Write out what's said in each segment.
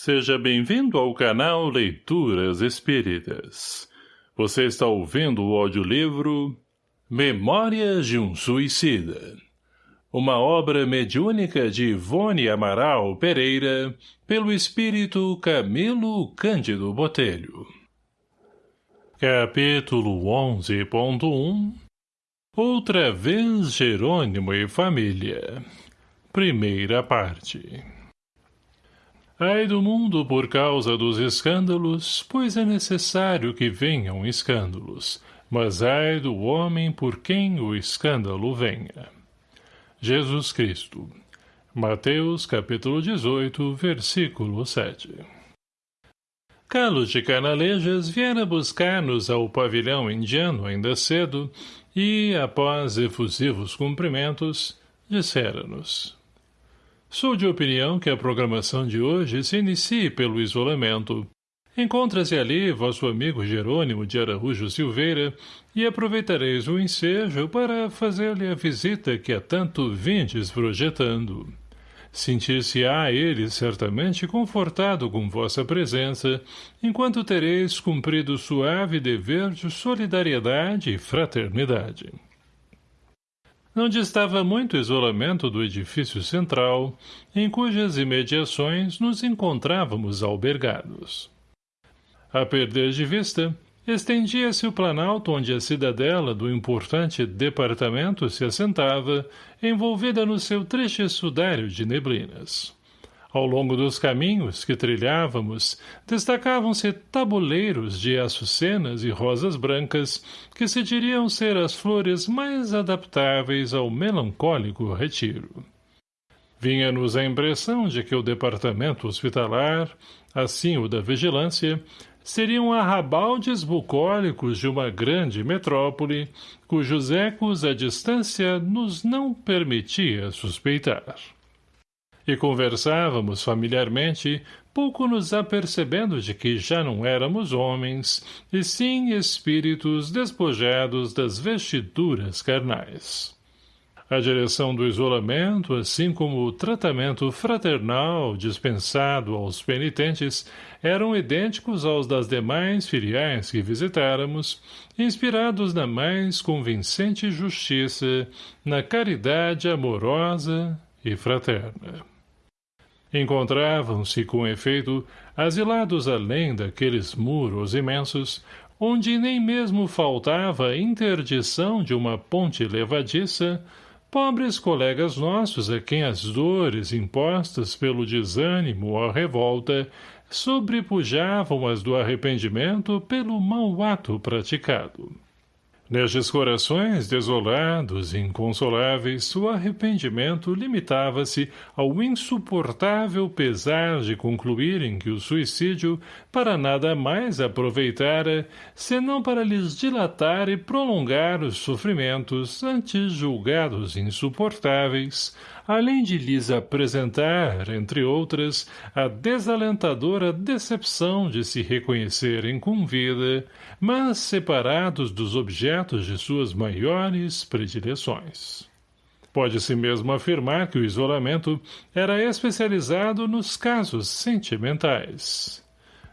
Seja bem-vindo ao canal Leituras Espíritas. Você está ouvindo o audiolivro Memórias de um Suicida. Uma obra mediúnica de Ivone Amaral Pereira, pelo espírito Camilo Cândido Botelho. Capítulo 11.1 Outra vez Jerônimo e Família. Primeira parte. Ai do mundo por causa dos escândalos, pois é necessário que venham escândalos, mas ai do homem por quem o escândalo venha. Jesus Cristo. Mateus capítulo 18, versículo 7 Carlos de Canalejas viera buscar-nos ao pavilhão indiano ainda cedo e, após efusivos cumprimentos, dissera-nos Sou de opinião que a programação de hoje se inicie pelo isolamento. Encontra-se ali vosso amigo Jerônimo de Araújo Silveira e aproveitareis o ensejo para fazer-lhe a visita que há tanto vindes projetando. Sentir-se-á ele certamente confortado com vossa presença, enquanto tereis cumprido suave dever de solidariedade e fraternidade. Não distava muito isolamento do edifício central, em cujas imediações nos encontrávamos albergados. A perder de vista, estendia-se o planalto onde a cidadela do importante departamento se assentava, envolvida no seu triste sudário de neblinas. Ao longo dos caminhos que trilhávamos, destacavam-se tabuleiros de açucenas e rosas brancas, que se diriam ser as flores mais adaptáveis ao melancólico retiro. Vinha-nos a impressão de que o departamento hospitalar, assim o da vigilância, seriam arrabaldes bucólicos de uma grande metrópole, cujos ecos a distância nos não permitia suspeitar e conversávamos familiarmente, pouco nos apercebendo de que já não éramos homens, e sim espíritos despojados das vestiduras carnais. A direção do isolamento, assim como o tratamento fraternal dispensado aos penitentes, eram idênticos aos das demais filiais que visitáramos, inspirados na mais convincente justiça, na caridade amorosa e fraterna. Encontravam-se, com efeito, asilados além daqueles muros imensos, onde nem mesmo faltava interdição de uma ponte levadiça, pobres colegas nossos a quem as dores impostas pelo desânimo ou revolta sobrepujavam as do arrependimento pelo mau ato praticado. Nestes corações desolados e inconsoláveis, o arrependimento limitava-se ao insuportável pesar de concluírem que o suicídio para nada mais aproveitara, senão para lhes dilatar e prolongar os sofrimentos antes julgados insuportáveis, além de lhes apresentar, entre outras, a desalentadora decepção de se reconhecerem com vida, mas separados dos objetos de suas maiores predileções. Pode-se mesmo afirmar que o isolamento era especializado nos casos sentimentais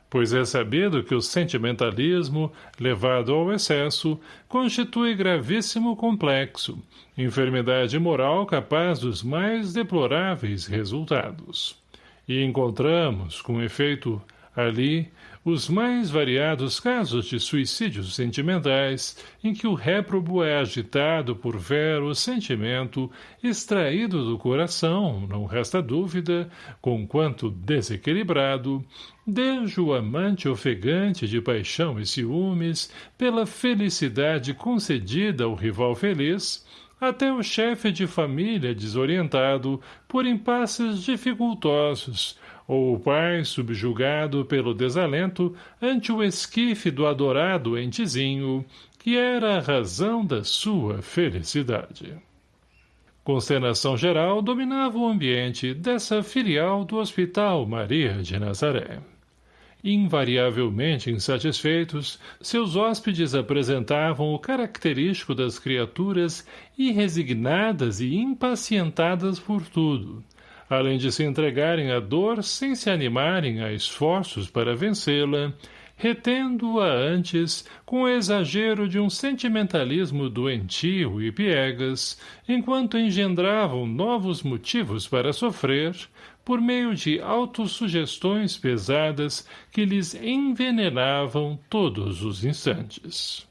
pois é sabido que o sentimentalismo, levado ao excesso, constitui gravíssimo complexo, enfermidade moral capaz dos mais deploráveis resultados. E encontramos, com efeito, ali, os mais variados casos de suicídios sentimentais, em que o réprobo é agitado por vero sentimento, extraído do coração, não resta dúvida, conquanto desequilibrado, desde o amante ofegante de paixão e ciúmes, pela felicidade concedida ao rival feliz, até o chefe de família desorientado por impasses dificultosos, ou o pai subjugado pelo desalento ante o esquife do adorado entezinho, que era a razão da sua felicidade. Consternação geral dominava o ambiente dessa filial do Hospital Maria de Nazaré. Invariavelmente insatisfeitos, seus hóspedes apresentavam o característico das criaturas irresignadas e impacientadas por tudo, além de se entregarem à dor sem se animarem a esforços para vencê-la, retendo-a antes com o exagero de um sentimentalismo doentio e piegas, enquanto engendravam novos motivos para sofrer, por meio de autossugestões pesadas que lhes envenenavam todos os instantes.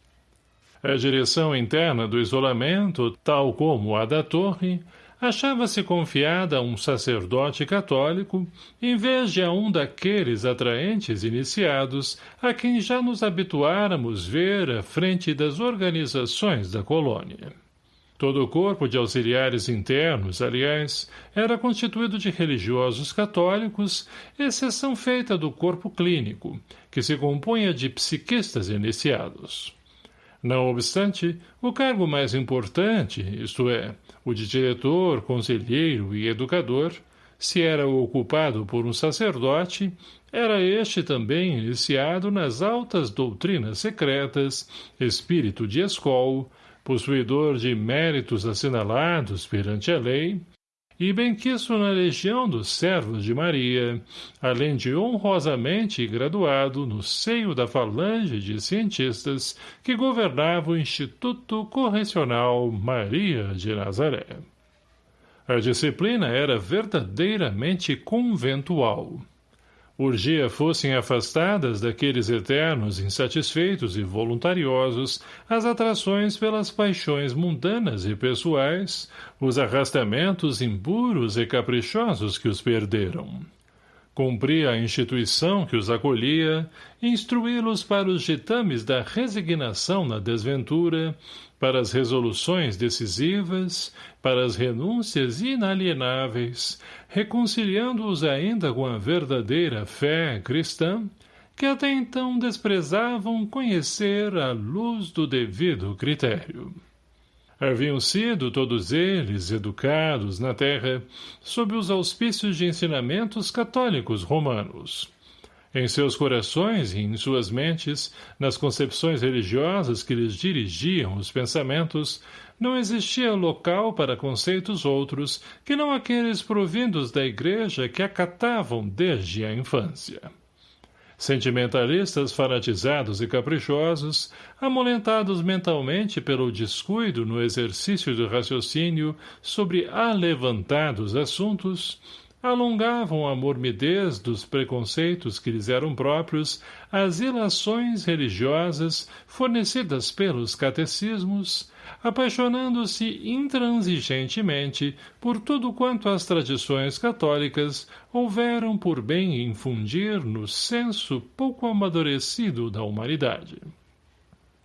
A direção interna do isolamento, tal como a da torre, achava-se confiada a um sacerdote católico, em vez de a um daqueles atraentes iniciados a quem já nos habituáramos ver à frente das organizações da colônia. Todo o corpo de auxiliares internos, aliás, era constituído de religiosos católicos, exceção feita do corpo clínico, que se compunha de psiquistas iniciados. Não obstante, o cargo mais importante, isto é, o de diretor, conselheiro e educador, se era ocupado por um sacerdote, era este também iniciado nas altas doutrinas secretas, espírito de escol, possuidor de méritos assinalados perante a lei, e benquisto na legião dos servos de Maria, além de honrosamente graduado no seio da falange de cientistas que governava o Instituto Correcional Maria de Nazaré. A disciplina era verdadeiramente conventual urgia fossem afastadas daqueles eternos insatisfeitos e voluntariosos as atrações pelas paixões mundanas e pessoais, os arrastamentos impuros e caprichosos que os perderam. Cumpria a instituição que os acolhia, instruí-los para os ditames da resignação na desventura, para as resoluções decisivas, para as renúncias inalienáveis, reconciliando-os ainda com a verdadeira fé cristã, que até então desprezavam conhecer a luz do devido critério. Haviam sido todos eles educados na terra sob os auspícios de ensinamentos católicos romanos. Em seus corações e em suas mentes, nas concepções religiosas que lhes dirigiam os pensamentos, não existia local para conceitos outros que não aqueles provindos da igreja que acatavam desde a infância. Sentimentalistas fanatizados e caprichosos, amolentados mentalmente pelo descuido no exercício do raciocínio sobre alevantados assuntos, alongavam a mormidez dos preconceitos que lhes eram próprios as ilações religiosas fornecidas pelos catecismos, apaixonando-se intransigentemente por tudo quanto as tradições católicas houveram por bem infundir no senso pouco amadurecido da humanidade.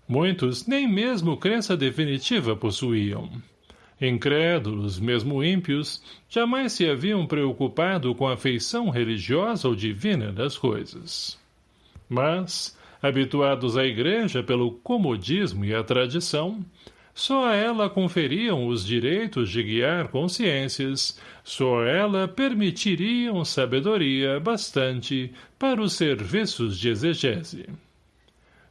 Muitos nem mesmo crença definitiva possuíam. Incrédulos, mesmo ímpios, jamais se haviam preocupado com a feição religiosa ou divina das coisas. Mas, habituados à igreja pelo comodismo e a tradição, só a ela conferiam os direitos de guiar consciências, só ela permitiriam sabedoria bastante para os serviços de exegese.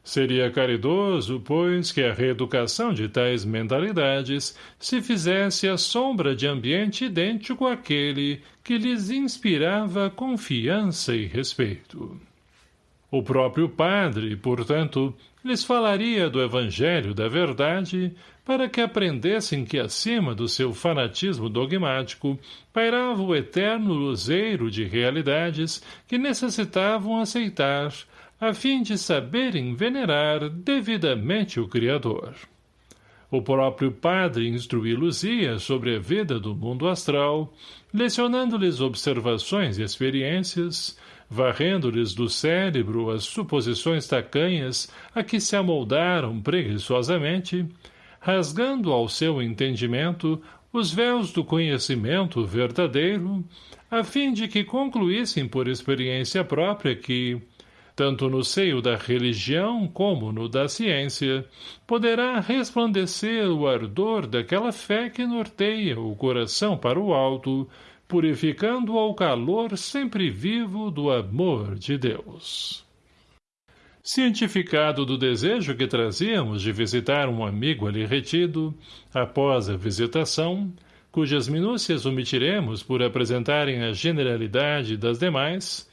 Seria caridoso, pois, que a reeducação de tais mentalidades se fizesse à sombra de ambiente idêntico àquele que lhes inspirava confiança e respeito. O próprio padre, portanto, lhes falaria do Evangelho da Verdade para que aprendessem que acima do seu fanatismo dogmático pairava o eterno luzeiro de realidades que necessitavam aceitar a fim de saberem venerar devidamente o Criador. O próprio padre instruí-los-ia sobre a vida do mundo astral, lecionando-lhes observações e experiências, varrendo-lhes do cérebro as suposições tacanhas a que se amoldaram preguiçosamente, rasgando ao seu entendimento os véus do conhecimento verdadeiro, a fim de que concluíssem por experiência própria que, tanto no seio da religião como no da ciência, poderá resplandecer o ardor daquela fé que norteia o coração para o alto, purificando ao calor sempre vivo do amor de Deus. Cientificado do desejo que trazíamos de visitar um amigo ali retido, após a visitação, cujas minúcias omitiremos por apresentarem a generalidade das demais,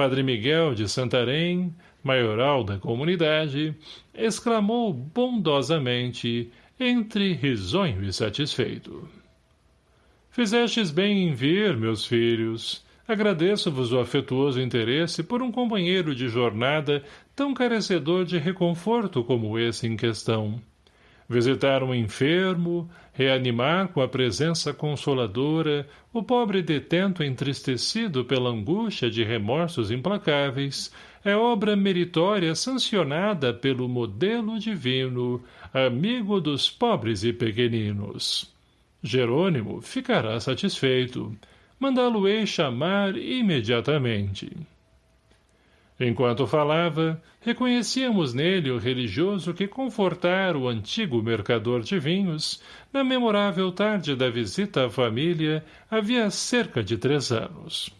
Padre Miguel de Santarém, maioral da comunidade, exclamou bondosamente, entre risonho e satisfeito. Fizestes bem em vir, meus filhos. Agradeço-vos o afetuoso interesse por um companheiro de jornada tão carecedor de reconforto como esse em questão. Visitar um enfermo, reanimar com a presença consoladora o pobre detento entristecido pela angústia de remorsos implacáveis, é obra meritória sancionada pelo modelo divino, amigo dos pobres e pequeninos. Jerônimo ficará satisfeito. Mandá-lo-ei chamar imediatamente. Enquanto falava, reconhecíamos nele o religioso que confortara o antigo mercador de vinhos na memorável tarde da visita à família havia cerca de três anos.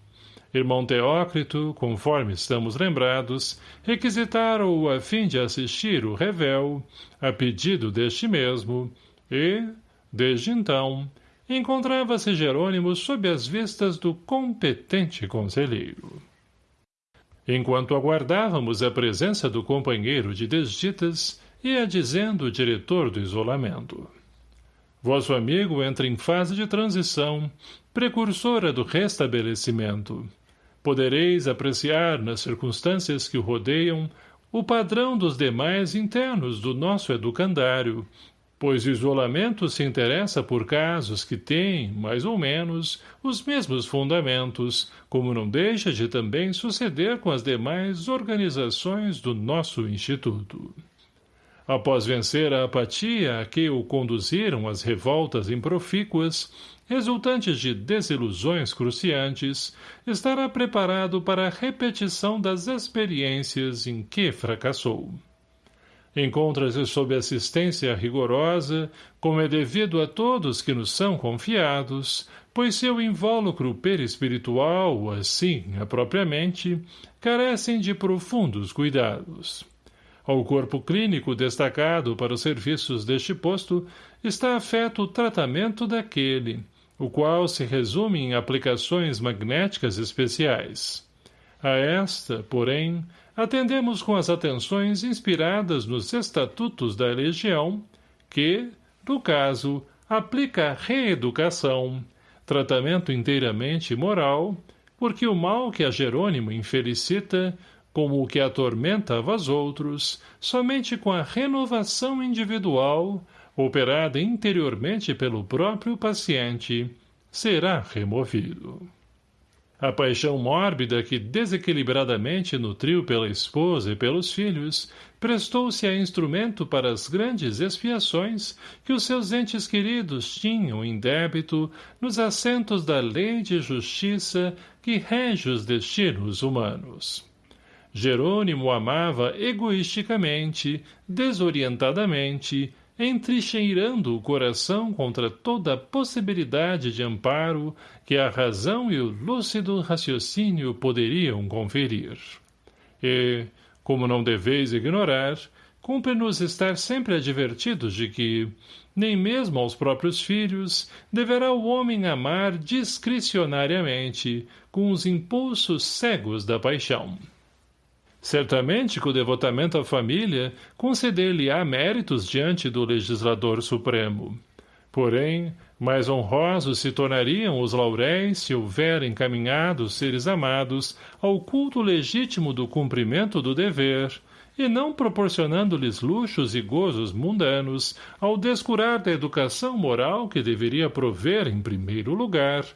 Irmão Teócrito, conforme estamos lembrados, requisitaram-o a fim de assistir o revel, a pedido deste mesmo, e, desde então, encontrava-se Jerônimo sob as vistas do competente conselheiro. Enquanto aguardávamos a presença do companheiro de desditas, ia dizendo o diretor do isolamento. Vosso amigo entra em fase de transição, precursora do restabelecimento podereis apreciar nas circunstâncias que o rodeiam o padrão dos demais internos do nosso educandário, pois o isolamento se interessa por casos que têm, mais ou menos, os mesmos fundamentos, como não deixa de também suceder com as demais organizações do nosso Instituto. Após vencer a apatia a que o conduziram as revoltas improfícuas, resultantes de desilusões cruciantes, estará preparado para a repetição das experiências em que fracassou. Encontra-se sob assistência rigorosa, como é devido a todos que nos são confiados, pois seu invólucro perispiritual, assim, apropriamente, carecem de profundos cuidados. Ao corpo clínico destacado para os serviços deste posto está afeto o tratamento daquele, o qual se resume em aplicações magnéticas especiais. A esta, porém, atendemos com as atenções inspiradas nos estatutos da Legião, que, no caso, aplica reeducação, tratamento inteiramente moral, porque o mal que a Jerônimo infelicita, como o que atormenta a vós outros, somente com a renovação individual, operada interiormente pelo próprio paciente, será removido. A paixão mórbida que desequilibradamente nutriu pela esposa e pelos filhos prestou-se a instrumento para as grandes expiações que os seus entes queridos tinham em débito nos assentos da lei de justiça que rege os destinos humanos. Jerônimo amava egoisticamente, desorientadamente, entrincheirando o coração contra toda a possibilidade de amparo que a razão e o lúcido raciocínio poderiam conferir. E, como não deveis ignorar, cumpre-nos estar sempre advertidos de que, nem mesmo aos próprios filhos, deverá o homem amar discricionariamente, com os impulsos cegos da paixão. Certamente que o devotamento à família conceder-lhe-á méritos diante do legislador supremo. Porém, mais honrosos se tornariam os lauréis se houver encaminhado os seres amados ao culto legítimo do cumprimento do dever, e não proporcionando-lhes luxos e gozos mundanos ao descurar da educação moral que deveria prover em primeiro lugar,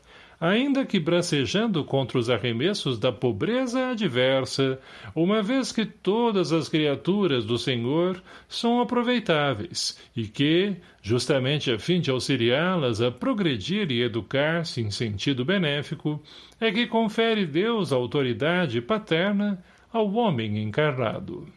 ainda que bracejando contra os arremessos da pobreza adversa, uma vez que todas as criaturas do Senhor são aproveitáveis e que, justamente a fim de auxiliá-las a progredir e educar-se em sentido benéfico, é que confere Deus a autoridade paterna ao homem encarnado.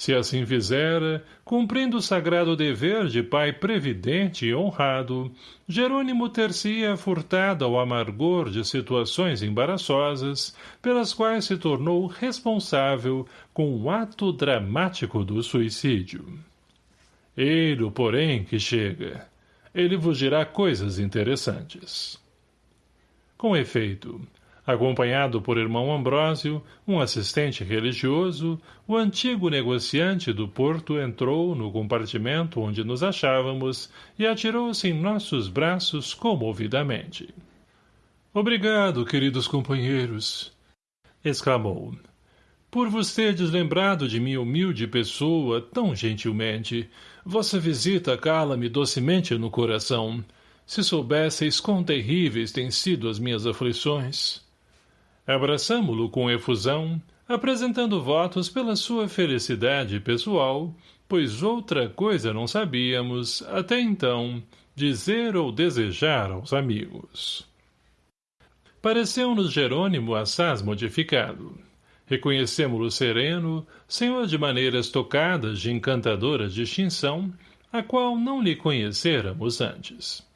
Se assim fizera, cumprindo o sagrado dever de pai previdente e honrado, Jerônimo ter-se-ia furtado ao amargor de situações embaraçosas, pelas quais se tornou responsável com o ato dramático do suicídio. Eiro, porém, que chega. ele vos dirá coisas interessantes. Com efeito, acompanhado por irmão Ambrósio, um assistente religioso, o antigo negociante do porto entrou no compartimento onde nos achávamos e atirou-se em nossos braços comovidamente. — Obrigado, queridos companheiros! — exclamou. — Por vos terdes lembrado de minha humilde pessoa tão gentilmente. Vossa visita cala-me docemente no coração. Se soubesseis quão terríveis têm sido as minhas aflições. Abraçamo-lo com efusão, apresentando votos pela sua felicidade pessoal, pois outra coisa não sabíamos, até então, dizer ou desejar aos amigos. Pareceu-nos Jerônimo assaz modificado. Reconhecemo-lo sereno, senhor de maneiras tocadas de encantadora distinção, a qual não lhe conhecêramos antes.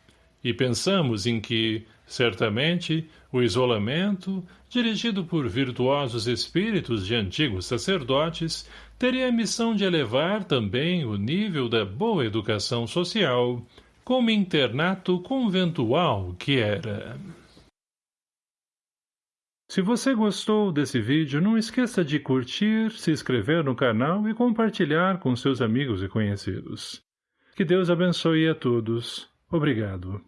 E pensamos em que, certamente, o isolamento, dirigido por virtuosos espíritos de antigos sacerdotes, teria a missão de elevar também o nível da boa educação social, como internato conventual que era. Se você gostou desse vídeo, não esqueça de curtir, se inscrever no canal e compartilhar com seus amigos e conhecidos. Que Deus abençoe a todos. Obrigado.